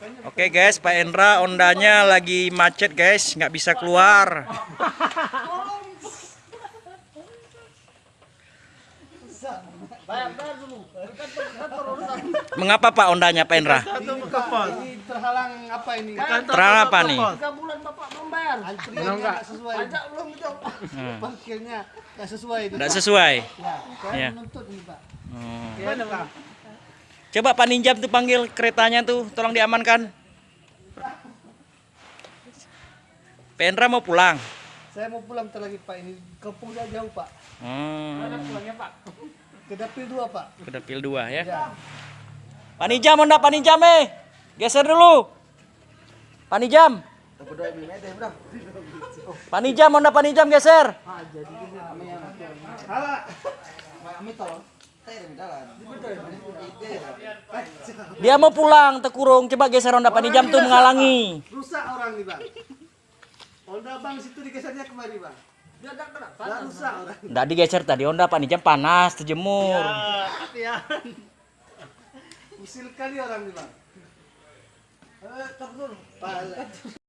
Oke guys, Pak Endra ondanya lagi macet guys, nggak bisa keluar. Mengapa Pak ondanya Pak Endra? Terhalang apa ini? Terang apa nih? Bulan Bapak sesuai. Pajak belum itu. Parkirnya nggak sesuai. Ya, saya menuntut ini Pak. Hmm. Coba Pak Ninjam tuh panggil keretanya tuh, tolong diamankan. Pak Endra mau pulang. Saya mau pulang bentar lagi Pak. Ini kampung saya jauh Pak. Hmm. pulangnya Pak? Ke dapil dua Pak. Ke dapil dua ya. Ya. Pak Ninjam, mau ndak Pak Ninjam eh? Geser dulu. Pak Ninjam. Pak Ninjam, mau ndak Pak Ninjam geser? Hala. Dia mau pulang, tekurung. Coba geser Honda Pak Ninjam tuh menghalangi. Rusak orang nih Bang. Honda Bang situ digesernya kemari Bang. Dia enggak kena. Nggak rusak orang. Nggak digeser tadi Honda Pak Ninjam panas, terjemur. Hati-hati. Usil kali orang nih Bang. Eh, tak dulu. Pak.